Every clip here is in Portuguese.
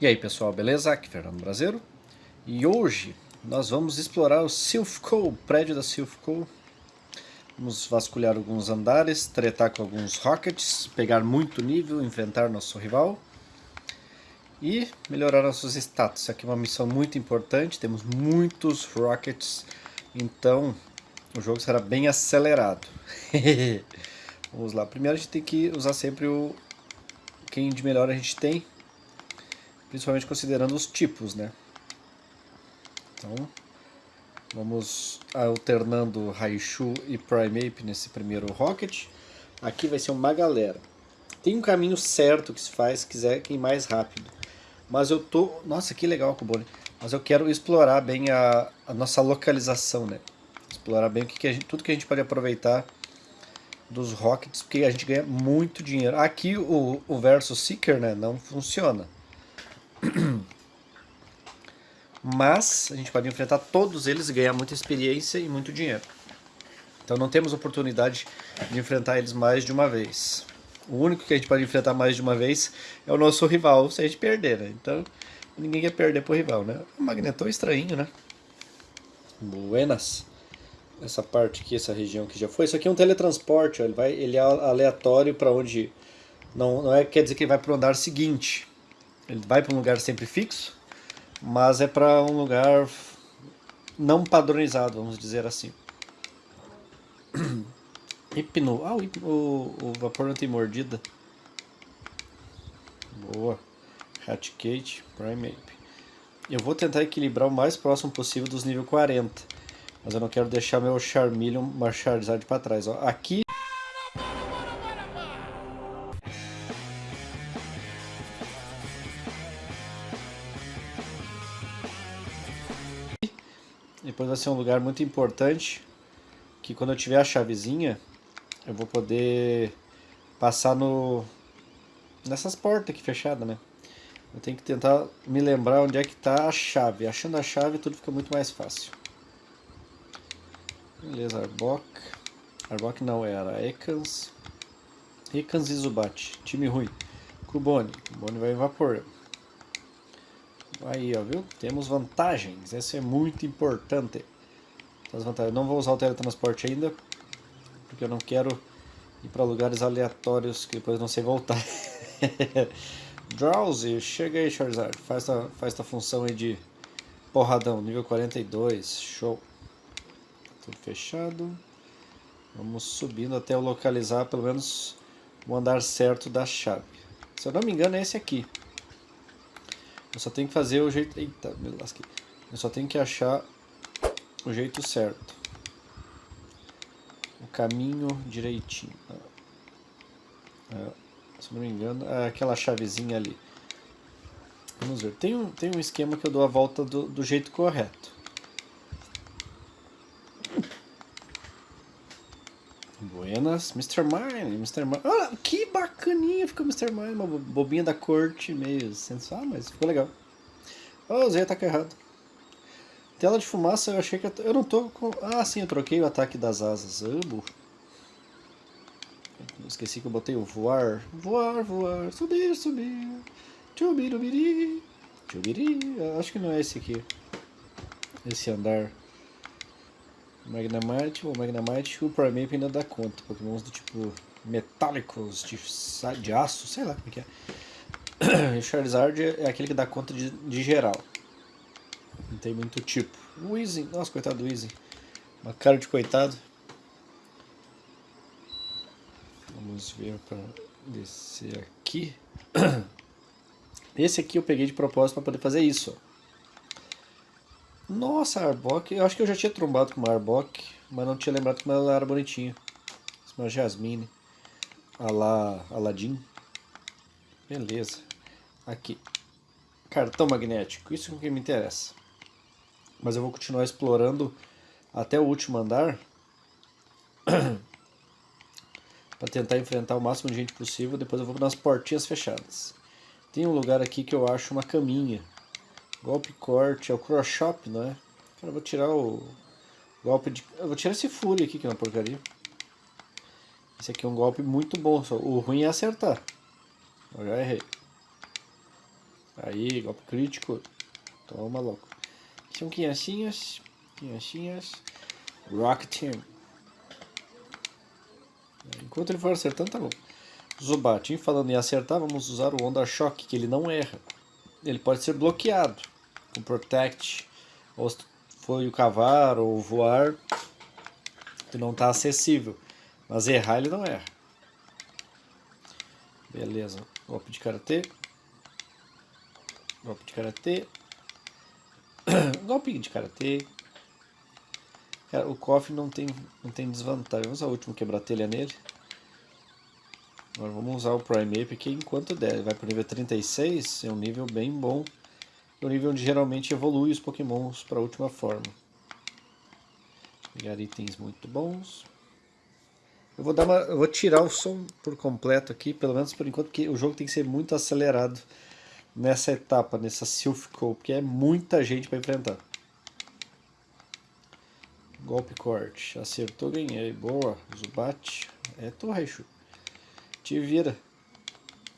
E aí pessoal, beleza? Aqui é Fernando Brasileiro e hoje nós vamos explorar o Silphco, o prédio da Silphco. Vamos vasculhar alguns andares, tretar com alguns rockets, pegar muito nível, enfrentar nosso rival e melhorar nossos status. Isso aqui é uma missão muito importante, temos muitos rockets, então o jogo será bem acelerado. Vamos lá, primeiro a gente tem que usar sempre o quem de melhor a gente tem principalmente considerando os tipos, né? Então, vamos alternando Raichu e Primeape nesse primeiro Rocket. Aqui vai ser uma galera. Tem um caminho certo que se faz se quiser ir mais rápido. Mas eu tô... Nossa, que legal, Kubone. Mas eu quero explorar bem a, a nossa localização, né? Explorar bem o que, que gente, tudo que a gente pode aproveitar dos Rockets, porque a gente ganha muito dinheiro. Aqui o, o Versus Seeker né, não funciona. Mas a gente pode enfrentar todos eles e ganhar muita experiência e muito dinheiro. Então não temos oportunidade de enfrentar eles mais de uma vez. O único que a gente pode enfrentar mais de uma vez é o nosso rival, se a gente perder, né? Então ninguém quer perder pro rival, né? O Magneton é estranho, né? Buenas. Essa parte aqui, essa região que já foi. Isso aqui é um teletransporte, ó. ele, vai, ele é aleatório para onde... Não, não é, quer dizer que ele vai para o andar seguinte. Ele vai para um lugar sempre fixo, mas é para um lugar não padronizado, vamos dizer assim. Hipno. Ah, o, o, o vapor não tem mordida. Boa. Hatcate, Primeape. Eu vou tentar equilibrar o mais próximo possível dos nível 40. Mas eu não quero deixar meu Charmeleon, Charizard para trás. Ó. Aqui ser um lugar muito importante, que quando eu tiver a chavezinha, eu vou poder passar no nessas portas aqui fechadas, né? Eu tenho que tentar me lembrar onde é que está a chave. Achando a chave tudo fica muito mais fácil. Beleza, Arbok. Arbok não era, Ekans. Ekans e Zubat. Time ruim. Kubone. Kubone vai evaporar. Aí, ó, viu? Temos vantagens. Isso é muito importante. As vantagens. Não vou usar o teletransporte ainda, porque eu não quero ir para lugares aleatórios que depois não sei voltar. Drowsy, chega aí, Charizard. Faz a, faz a função aí de porradão, nível 42. Show. Tudo fechado. Vamos subindo até eu localizar pelo menos o andar certo da chave. Se eu não me engano é esse aqui. Eu só tenho que fazer o jeito... Eita, me lasquei. Eu só tenho que achar o jeito certo. O caminho direitinho. É, se não me engano, é aquela chavezinha ali. Vamos ver. Tem um, tem um esquema que eu dou a volta do, do jeito correto. Buenas, Mr. Mine, Mr. Mine. Ah, que bacaninha ficou Mr. Mine, uma bobinha da corte, meio sensual, mas ficou legal. Oh, usei ataque errado. Tela de fumaça, eu achei que eu, eu não tô com... Ah, sim, eu troquei o ataque das asas. Ah, burro. Esqueci que eu botei o voar. Voar, voar, subir, subir. Chubirubiri. Chubiri. Acho que não é esse aqui. Esse andar. Magnamite ou Magnamite, o Primeape ainda dá conta. Pokémons do tipo metálicos, de, de aço, sei lá como é que é. Charizard é aquele que dá conta de, de geral. Não tem muito tipo. O Easy, nossa, coitado do Easy. Uma cara de coitado. Vamos ver para descer aqui. Esse aqui eu peguei de propósito para poder fazer isso. Ó. Nossa, Arbok. Eu acho que eu já tinha trombado com uma Arbok, mas não tinha lembrado como ela era bonitinha. Uma Jasmine. A Aladdin. Beleza. Aqui. Cartão magnético. Isso é que me interessa. Mas eu vou continuar explorando até o último andar. para tentar enfrentar o máximo de gente possível. Depois eu vou nas portinhas fechadas. Tem um lugar aqui que eu acho uma caminha. Golpe corte, é o cross shop, não é? Cara, eu vou tirar o golpe de... Eu vou tirar esse fúria aqui, que é uma porcaria. Esse aqui é um golpe muito bom, só o ruim é acertar. Eu já errei. Aí, golpe crítico. Toma, louco. São criancinhas. Criancinhas. Rock Team. Enquanto ele for acertando, tá bom. Zubatin, falando em acertar, vamos usar o Onda Choque, que ele não erra. Ele pode ser bloqueado com Protect, ou foi o cavar ou voar, que não está acessível. Mas errar ele não erra. Beleza. Golpe de Karatê. Golpe de Karatê. Golpe de Karatê. Cara, o cofre não tem, não tem desvantagem. Vamos usar o último quebra-telha nele. Agora vamos usar o Prime Ape aqui enquanto der. Vai para o nível 36, é um nível bem bom. É nível onde geralmente evolui os pokémons para a última forma. Pegar itens muito bons. Eu vou, dar uma, eu vou tirar o som por completo aqui, pelo menos por enquanto, porque o jogo tem que ser muito acelerado nessa etapa, nessa Silphco, porque é muita gente para enfrentar. Golpe corte. Acertou, ganhei. Boa. Zubat. É tu. Te vira.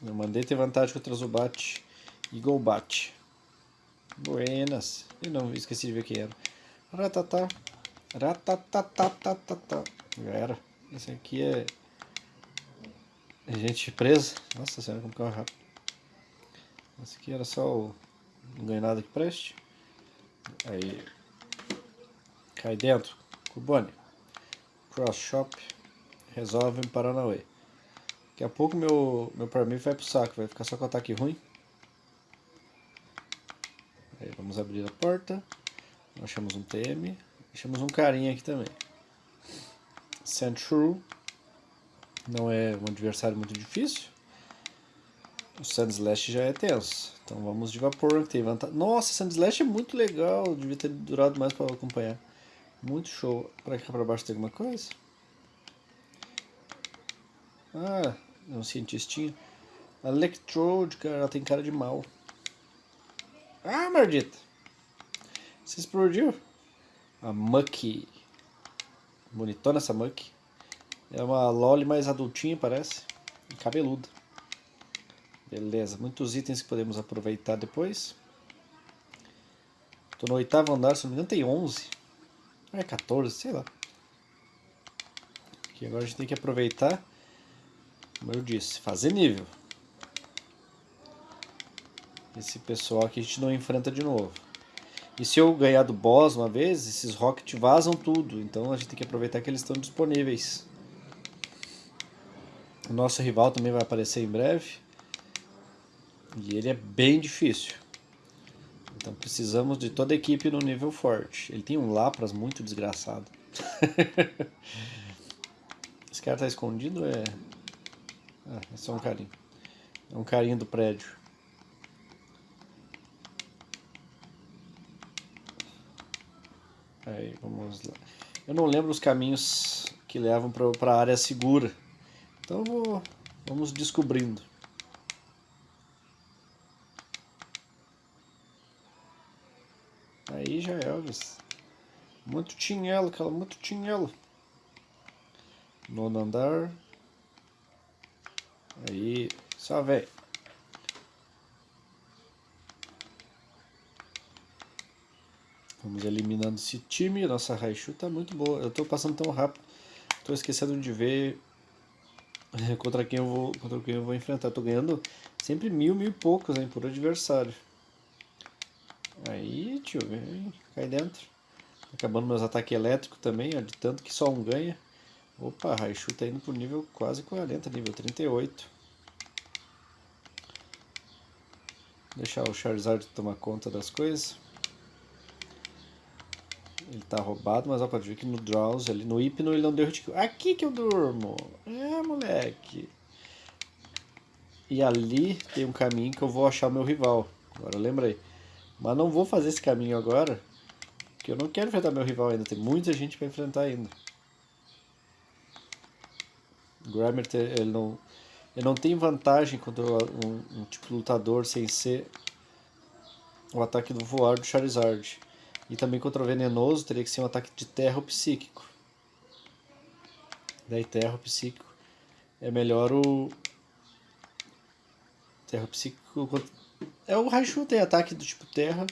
Eu mandei ter vantagem contra Zubat e Golbat. Buenas. E não, esqueci de ver quem era. Ratatá. Já era. Esse aqui é... é gente presa. Nossa senhora, como que é rápido. Esse aqui era só o... Não ganhei nada que preste. Aí... Cai dentro. Cubone. Cross Shop. Resolve em Paranauê. Daqui a pouco meu, meu Prime vai pro saco. Vai ficar só com ataque ruim. Aí vamos abrir a porta. Achamos um TM. Achamos um carinha aqui também. Sandshrew. Não é um adversário muito difícil. O Sandslash já é tenso. Então vamos de vapor. Tem vantagem. Nossa, Sandslash é muito legal. Devia ter durado mais para acompanhar. Muito show. Para cá para baixo tem alguma coisa? Ah, é um cientistinho. Electrode, cara, ela tem cara de mal. Ah, maldita! Você explodiu? A Mucky. Bonitona essa Mucky. É uma Loli mais adultinha, parece. E cabeluda. Beleza, muitos itens que podemos aproveitar depois. Tô no oitavo andar, se não me engano tem 11. É 14, sei lá. Aqui agora a gente tem que aproveitar, como eu disse, fazer nível. Esse pessoal aqui a gente não enfrenta de novo. E se eu ganhar do boss uma vez, esses rocket vazam tudo. Então a gente tem que aproveitar que eles estão disponíveis. O nosso rival também vai aparecer em breve. E ele é bem difícil. Então precisamos de toda a equipe no nível forte. Ele tem um Lapras muito desgraçado. Esse cara tá escondido é... Ah, é só um carinho. É um carinho do prédio. Aí, vamos lá. Eu não lembro os caminhos que levam para a área segura. Então vou, vamos descobrindo. Aí já é, Elvis. Muito tinhelo, cara, muito tinhelo. Nono andar. Aí, velho. Vamos eliminando esse time. Nossa Raichu tá muito boa. Eu tô passando tão rápido. Tô esquecendo de ver contra quem eu vou, contra quem eu vou enfrentar. Tô ganhando sempre mil, mil e poucos hein, por adversário. Aí, tio, vem, cai dentro. Acabando meus ataques elétricos também, ó, de tanto que só um ganha. Opa, Raichu tá indo pro nível quase 40, nível 38. Deixar o Charizard tomar conta das coisas. Ele tá roubado, mas ó, pode ver que no Drowse, ali, no Hipno, ele não deu hit Aqui que eu durmo! É, moleque! E ali tem um caminho que eu vou achar o meu rival. Agora eu lembrei. Mas não vou fazer esse caminho agora, porque eu não quero enfrentar meu rival ainda, tem muita gente para enfrentar ainda. Grimer, ele não, ele não tem vantagem contra um, um tipo lutador sem ser o ataque do voar do Charizard. E também contra o venenoso teria que ser um ataque de terra ou psíquico. Daí terra ou psíquico é melhor o... Terra psíquico É o Raichu tem ataque do tipo terra.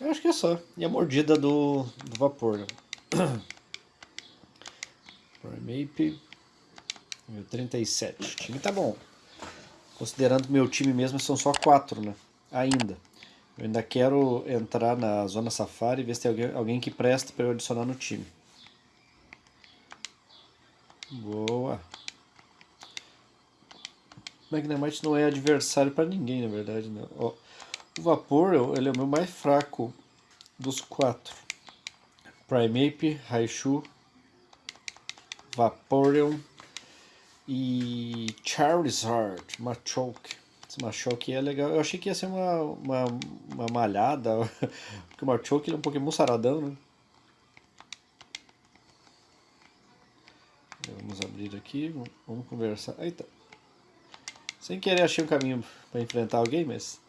Eu acho que é só. E a mordida do, do vapor. Né? Primeape. 37. O time tá bom. Considerando meu time mesmo, são só quatro, né? Ainda. Eu ainda quero entrar na Zona Safari e ver se tem alguém, alguém que presta para eu adicionar no time. Boa. Magnemite não é adversário para ninguém, na verdade. Né? Ó, o Vapor ele é o meu mais fraco dos quatro. Primeape, Raichu, Vaporeon e Charizard, Machoke. Esse Machoke é legal. Eu achei que ia ser uma, uma, uma malhada, porque o Machoke é um Pokémon saradão, né? Vamos abrir aqui, vamos conversar. Eita. Sem querer achei um caminho para enfrentar alguém, mas...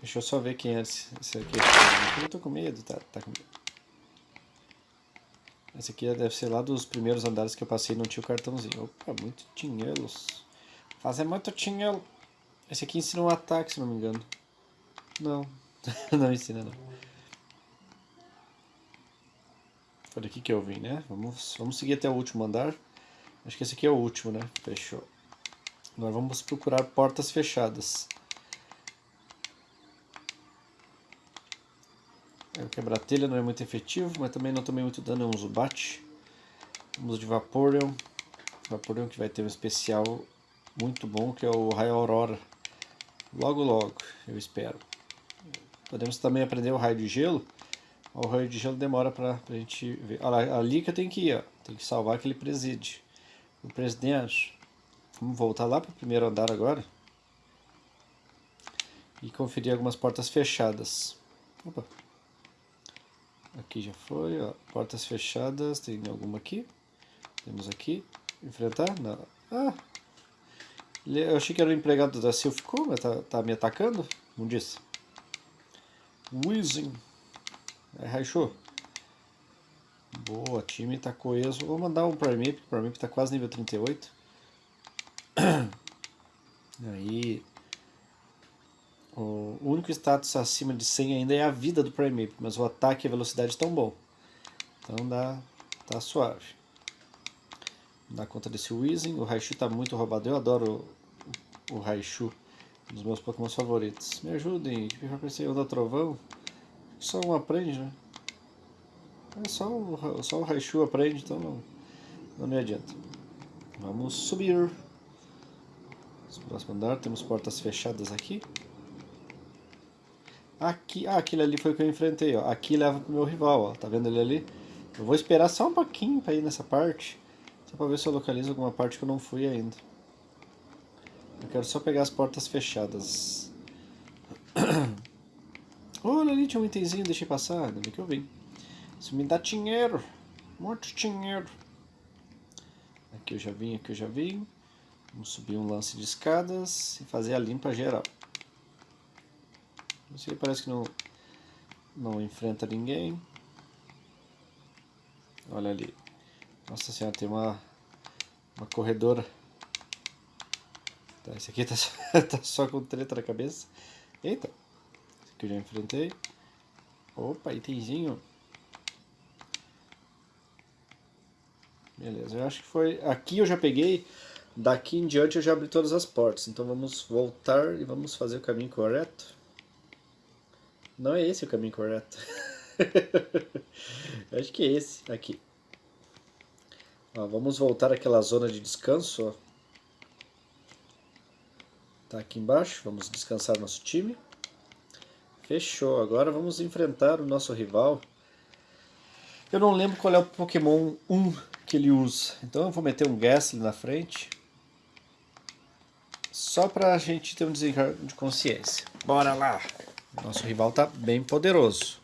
Deixa eu só ver quem é esse, esse aqui. Eu tô com medo, tá, tá com medo. Esse aqui deve ser lá dos primeiros andares que eu passei não tinha o cartãozinho. Opa, muito dinheiro. Fazer muito dinheiro. Esse aqui ensina um ataque, se não me engano. Não, não ensina não. Foi daqui que eu vim, né? Vamos, vamos seguir até o último andar. Acho que esse aqui é o último, né? Fechou. Agora vamos procurar portas fechadas. O quebra-telha não é muito efetivo, mas também não tomei muito dano, é um Zubat. Vamos de Vaporeon. Vaporeon que vai ter um especial muito bom, que é o Raio Aurora. Logo, logo, eu espero. Podemos também aprender o Raio de Gelo. O Raio de Gelo demora pra, pra gente ver. Olha ali que eu tenho que ir, ó. Tem que salvar aquele presídio. O presidente. Vamos voltar lá para o primeiro andar agora. E conferir algumas portas fechadas. Opa. Aqui já foi, ó. Portas fechadas. Tem alguma aqui? Temos aqui. Enfrentar? Não. Ah! Eu achei que era o empregado da Silphco, mas tá, tá me atacando? Não disse. Weezing. É, Raichu. Boa, time tá coeso. Vou mandar um Primeape, o Primeape tá quase nível 38. Aí... O único status acima de 100 ainda é a vida do Primeape, mas o ataque e a velocidade estão bom. Então dá, tá suave. Dá conta desse Weezing. O Raichu tá muito roubado. Eu adoro o, o Raichu, um dos meus Pokémon favoritos. Me ajudem, que eu pensei onda trovão. Só um aprende, né? É só o, só o Raichu aprende, então não, não me adianta. Vamos subir. No próximo andar temos portas fechadas aqui. Aqui, ah, aquele ali foi o que eu enfrentei, ó. Aqui leva pro meu rival, ó. Tá vendo ele ali? Eu vou esperar só um pouquinho pra ir nessa parte. Só pra ver se eu localizo alguma parte que eu não fui ainda. Eu quero só pegar as portas fechadas. Olha ali, tinha um itemzinho, deixei passar. Bem que eu vim. Isso me dá dinheiro. Muito dinheiro. Aqui eu já vim, aqui eu já vim. Vamos subir um lance de escadas e fazer a limpa geral. Você parece que não, não enfrenta ninguém. Olha ali. Nossa senhora, tem uma, uma corredora. Tá, esse aqui tá só, tá só com treta na cabeça. Eita. Esse aqui eu já enfrentei. Opa, itemzinho. Beleza, eu acho que foi... Aqui eu já peguei, daqui em diante eu já abri todas as portas. Então vamos voltar e vamos fazer o caminho correto. Não é esse o caminho correto. acho que é esse, aqui. Ó, vamos voltar àquela zona de descanso, ó. Tá aqui embaixo, vamos descansar nosso time. Fechou, agora vamos enfrentar o nosso rival. Eu não lembro qual é o Pokémon 1 que ele usa. Então eu vou meter um Gastly na frente. Só pra gente ter um desencargo de consciência. Bora lá! Nosso rival tá bem poderoso.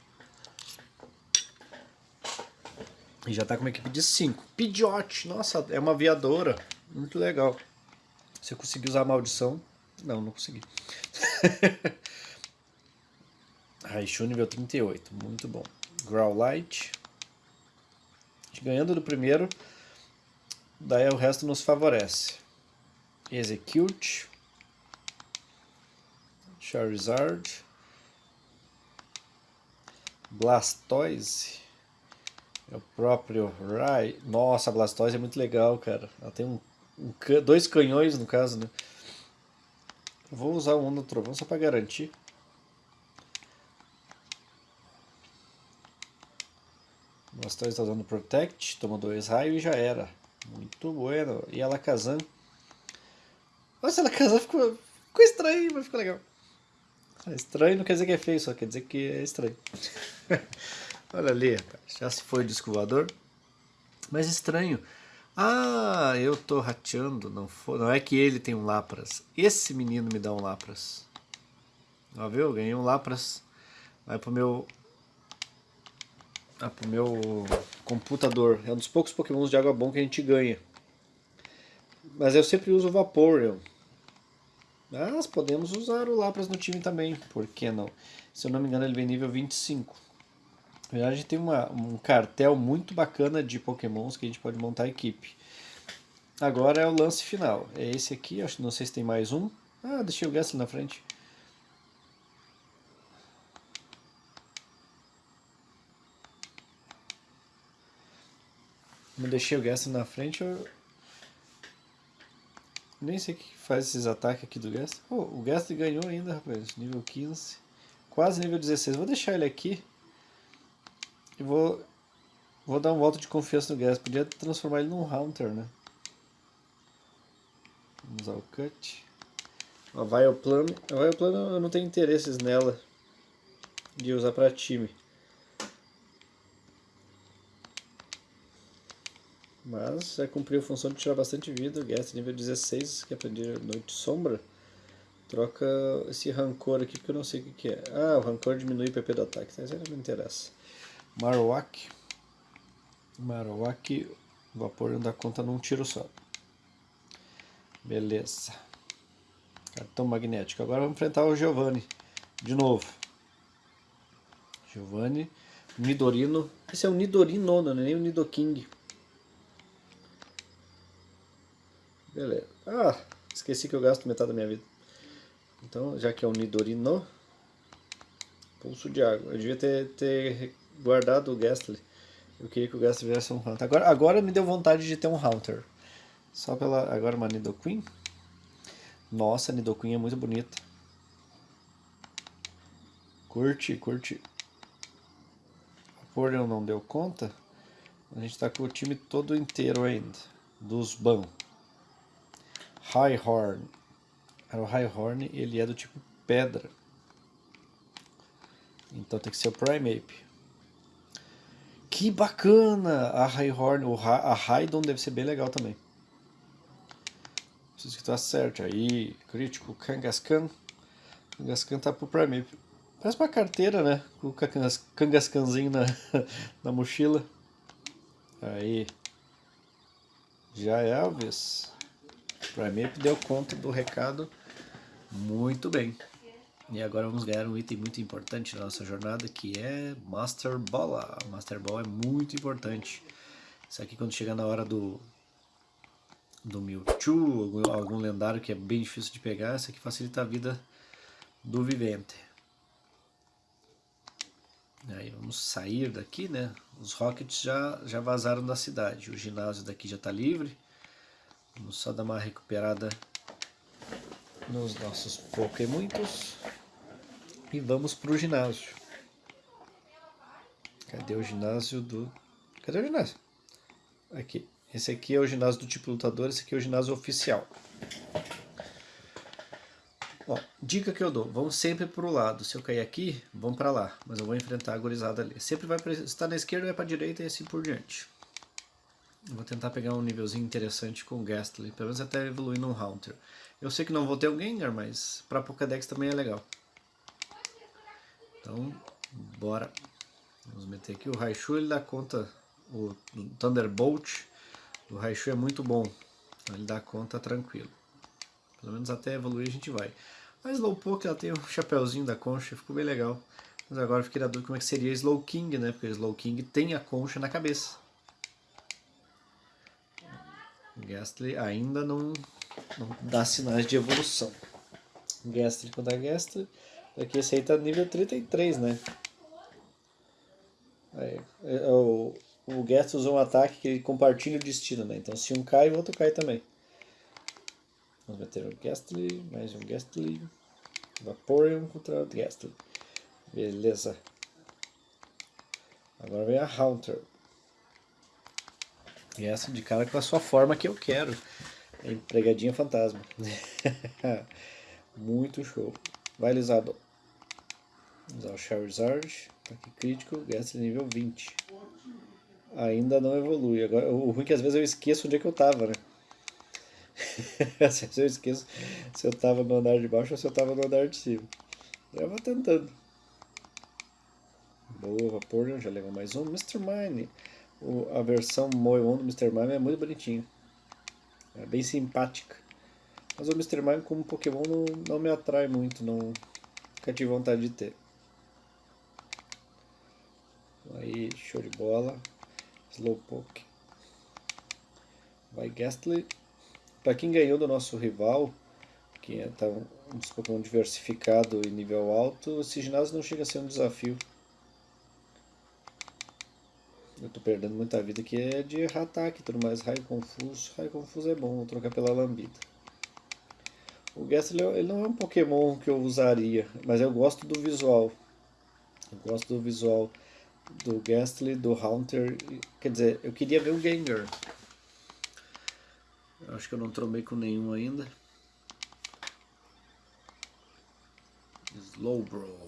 E já tá com uma equipe de 5. Pidgeot, nossa, é uma aviadora. Muito legal. Se eu conseguir usar a maldição... Não, não consegui. Raichu nível 38, muito bom. Growlite ganhando do primeiro, daí o resto nos favorece. Execute. Charizard. Blastoise. É o próprio Rai. Nossa, Blastoise é muito legal, cara. Ela tem um, um dois canhões, no caso, né? Vou usar o Onda Trovão só para garantir. Blastoise está dando Protect, toma dois raios e já era. Muito bueno. E a Alakazam. Nossa, a Alakazam ficou, ficou estranho, mas ficou legal. É estranho não quer dizer que é feio, só quer dizer que é estranho. Olha ali, já se foi o disco. Mas estranho. Ah, eu tô rateando, não, for, não é que ele tem um Lapras. Esse menino me dá um Lapras. Ó, viu? Ganhei um Lapras. Vai pro meu... Ah, pro meu computador. É um dos poucos pokémons de água bom que a gente ganha. Mas eu sempre uso o Vaporeon. Mas podemos usar o Lapras no time também, por que não? Se eu não me engano ele vem nível 25. Na verdade, a gente tem uma, um cartel muito bacana de pokémons que a gente pode montar a equipe. Agora é o lance final. É esse aqui, acho, não sei se tem mais um. Ah, deixei o Gastly na frente. Não deixei o Gastly na frente, eu... Nem sei o que faz esses ataques aqui do Gastly. Oh, o Gastly ganhou ainda, rapaz. Nível 15. Quase nível 16. Vou deixar ele aqui. E vou, vou dar um voto de confiança no Gas. Podia transformar ele num Hunter, né? Vamos usar o Cut. A Vileplume. A Vileplume eu não tenho interesses nela de usar para time. Mas já cumpriu a função de tirar bastante vida. O Gas nível 16, que aprendi Noite Sombra. Troca esse rancor aqui, porque eu não sei o que, que é. Ah, o rancor diminui o PP do ataque. Então, isso não me interessa. Marowak. Marowak, vapor não dá conta num tiro só. Beleza. Cartão magnético. Agora vamos enfrentar o Giovanni. De novo. Giovanni. Nidorino. Esse é o Nidorino, não é nem o Nidoking. Beleza. Ah, esqueci que eu gasto metade da minha vida. Então, já que é o Nidorino, pulso de água. Eu devia ter, ter guardado o Gastly. Eu queria que o Gastly viesse um Hunter. Agora, agora me deu vontade de ter um Hunter. Só pela... Agora uma Nidoqueen. Nossa, a Nidoqueen é muito bonita. Curte, curte. A Porion não deu conta. A gente tá com o time todo inteiro ainda. Dos Ban. High Horn. O High Horn, ele é do tipo pedra. Então tem que ser o Primeape. Que bacana! A Highhorn, a Raidon deve ser bem legal também. Preciso que tu acerte. Aí, crítico, Kangaskhan. Kangaskhan tá pro Prime. Parece uma carteira, né? Com o Kangaskhanzinho na, na mochila. Aí. Já é a vez. Primeape deu conta do recado muito bem. E agora vamos ganhar um item muito importante na nossa jornada, que é Master Ball. Master Ball é muito importante. Isso aqui quando chegar na hora do, do Mewtwo, algum, algum lendário que é bem difícil de pegar, isso aqui facilita a vida do vivente. Aí vamos sair daqui, né? Os Rockets já, já vazaram da cidade. O ginásio daqui já está livre. Vamos só dar uma recuperada nos nossos Pokémuitos e vamos para o ginásio. Cadê o ginásio do... Cadê o ginásio? Aqui. Esse aqui é o ginásio do tipo lutador, esse aqui é o ginásio oficial. Dica que eu dou, vamos sempre para o lado. Se eu cair aqui, vamos para lá. Mas eu vou enfrentar a gorizada ali. Sempre vai para... Se está na esquerda, vai para a direita e assim por diante. Vou tentar pegar um nívelzinho interessante com o Gastly. Pelo menos até evoluir num Haunter. Eu sei que não vou ter o Gengar, mas para Pokédex também é legal. Então, bora. Vamos meter aqui o Raichu, ele dá conta, o, Thunderbolt o Raichu é muito bom. Então ele dá conta tranquilo. Pelo menos até evoluir a gente vai. A Slowpoke, ela tem o chapéuzinho da concha, ficou bem legal. Mas agora eu fiquei na dúvida como é que seria Slowking, né? Porque Slowking tem a concha na cabeça. Gastly ainda não, não dá sinais de evolução. Gastly contra Gastly. Aqui esse aí tá nível 33, né? Aí, é, o, o Gastly usou um ataque que ele compartilha o destino, né? Então se um cai, o outro cai também. Vamos meter o Gastly, mais um Gastly. Vaporeon contra o Gastly. Beleza. Agora vem a Haunter. E essa de cara com a sua forma que eu quero. É empregadinha fantasma. Muito show. Vai, Lisado. Usar o Charizard. Ataque crítico. Gasta nível 20. Ainda não evolui. Agora, o ruim é que às vezes eu esqueço onde é que eu tava, né? às vezes eu esqueço se eu tava no andar de baixo ou se eu tava no andar de cima. Eu vou tentando. Boa, vapor, já levou mais um. Mr. Mine. O, a versão Moon do Mr. Mime é muito bonitinho. É bem simpática. Mas o Mr. Mime como Pokémon não, não me atrai muito, não nunca vontade de ter. Aí, show de bola. Slowpoke. Vai Gastly. Para quem ganhou do nosso rival, que é tá um dos Pokémon diversificado e nível alto, esse ginásio não chega a ser um desafio. Eu tô perdendo muita vida que é de ataque e tudo mais. Raio confuso. Raio confuso é bom, vou trocar pela lambida. O Gastly ele não é um Pokémon que eu usaria, mas eu gosto do visual. Eu gosto do visual do Gastly, do Haunter. Quer dizer, eu queria ver o Gengar. Acho que eu não tromei com nenhum ainda. Slowbro.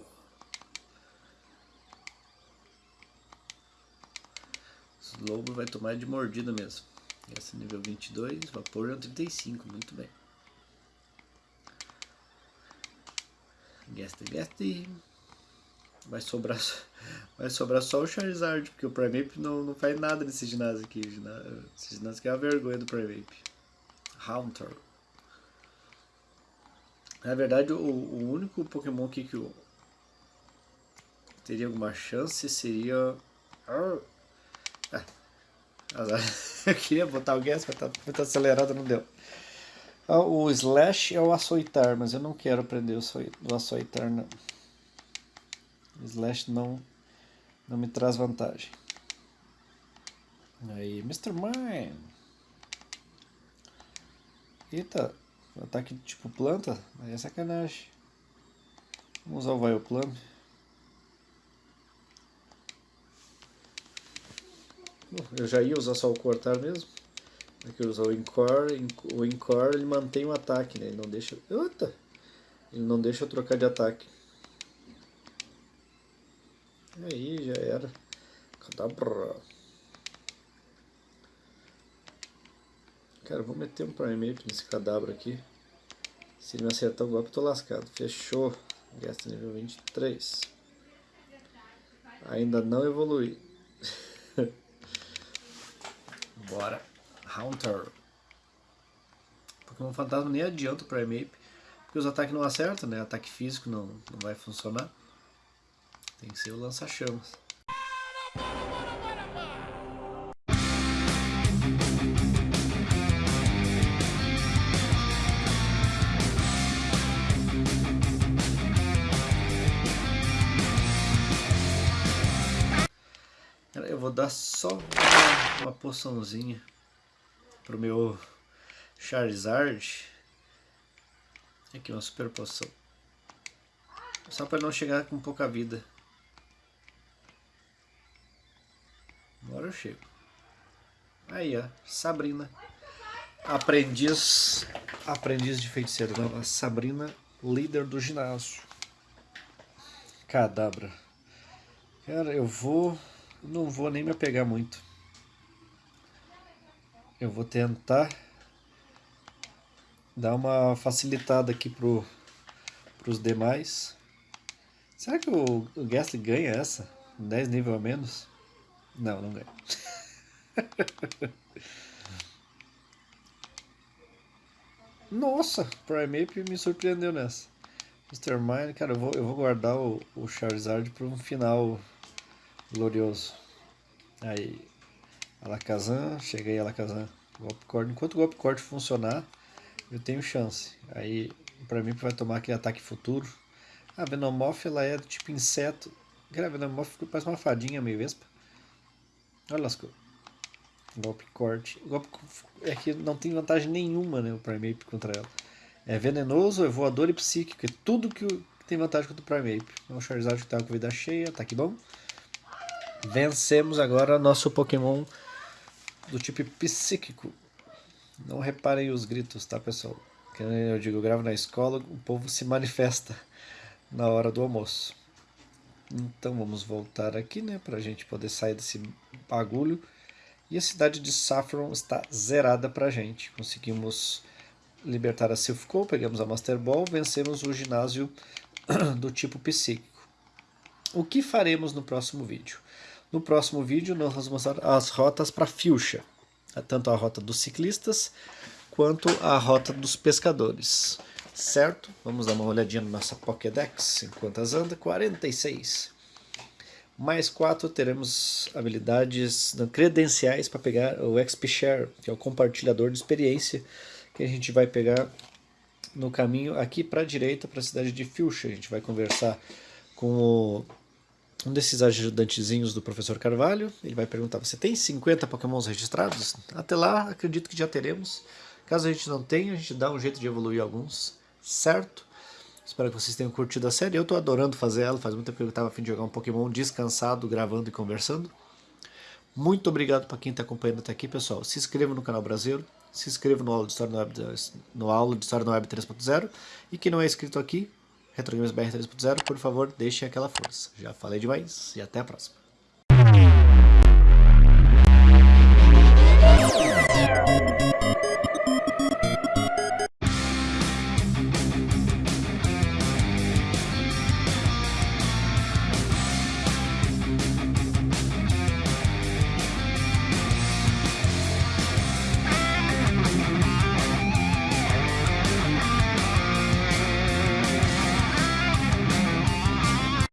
Lobo vai tomar de mordida mesmo. Esse é nível 22, vapor é 35, muito bem. Gaste, gaste. Vai sobrar, vai sobrar só o Charizard, porque o Primeape não, não faz nada nesse ginásio aqui. Esse ginásio aqui é uma vergonha do Primeape. Haunter. Na verdade, o, o único Pokémon aqui que eu teria alguma chance seria... Eu queria botar o gas, mas tá muito acelerado, não deu. Ah, o slash é o açoitar, mas eu não quero aprender o açoitar, não. O slash não, não me traz vantagem. Aí, Mr. Mine. Eita, ataque tipo planta, aí é sacanagem. Vamos usar o Vileplume. Eu já ia usar só o cortar mesmo. Aqui eu usar o Encore. O Encore ele mantém o ataque, né? Ele não deixa. Eita! Ele não deixa eu trocar de ataque. Aí já era. Cadabra. Cara, vou meter um Primeape nesse cadabra aqui. Se ele me acertar o golpe, eu tô lascado. Fechou. Gasta nível 23. Ainda não evolui. Bora. Haunter. Pokémon Fantasma nem adianta o Primeape. Porque os ataques não acertam, né? Ataque físico não, não vai funcionar. Tem que ser o lança-chamas. Vou dar só uma poçãozinha pro meu Charizard. Aqui uma super poção. Só para não chegar com pouca vida. Agora eu chego. Aí, ó. Sabrina. Aprendiz. Aprendiz de feiticeiro. Nova Sabrina, líder do ginásio. Cadabra. Cara, eu vou. Não vou nem me apegar muito. Eu vou tentar dar uma facilitada aqui pro, pros demais. Será que o, o ganha essa? 10 nível a menos? Não, não ganha. Nossa, Primeape me surpreendeu nessa. Mr. Mine, cara, eu vou, eu vou guardar o, o Charizard para um final glorioso. Aí, Alakazam, cheguei Alakazam, golpe corte. Enquanto o golpe corte funcionar, eu tenho chance. Aí, pra mim, vai tomar aquele ataque futuro. A Venomoth, ela é tipo inseto. Cara, a Venomoth parece uma fadinha meio vespa. Olha as coisas. Golpe corte. Golpe é que não tem vantagem nenhuma, né, o Primeape contra ela. É venenoso, é voador e psíquico. É tudo que tem vantagem contra o Primeape. É um Charizard que tá com vida cheia, aqui bom. Vencemos agora nosso Pokémon do tipo psíquico. Não reparem os gritos, tá pessoal? Que eu digo, gravo na escola, o povo se manifesta na hora do almoço. Então vamos voltar aqui, né, pra gente poder sair desse bagulho. E a cidade de Saffron está zerada pra gente. Conseguimos libertar a Silphco, pegamos a Master Ball, vencemos o ginásio do tipo psíquico. O que faremos no próximo vídeo? No próximo vídeo nós vamos mostrar as rotas para Fuchsia, tanto a rota dos ciclistas quanto a rota dos pescadores. Certo? Vamos dar uma olhadinha na nossa Pokédex enquanto as anda. 46. Mais 4 teremos habilidades credenciais para pegar o XP Share, que é o compartilhador de experiência, que a gente vai pegar no caminho aqui para a direita, para a cidade de Fuchsia. A gente vai conversar com o um desses ajudantezinhos do professor Carvalho. Ele vai perguntar, você tem 50 pokémons registrados? Até lá, acredito que já teremos. Caso a gente não tenha, a gente dá um jeito de evoluir alguns, certo? Espero que vocês tenham curtido a série. Eu estou adorando fazer ela, faz muito tempo que eu estava a fim de jogar um Pokémon descansado, gravando e conversando. Muito obrigado para quem está acompanhando até aqui, pessoal. Se inscreva no canal Brasileiro, se inscreva no Aula de História no Web, aula de História no Web 3.0 e quem não é inscrito aqui, RetroGamesBR 3.0, por favor, deixe aquela força. Já falei demais e até a próxima.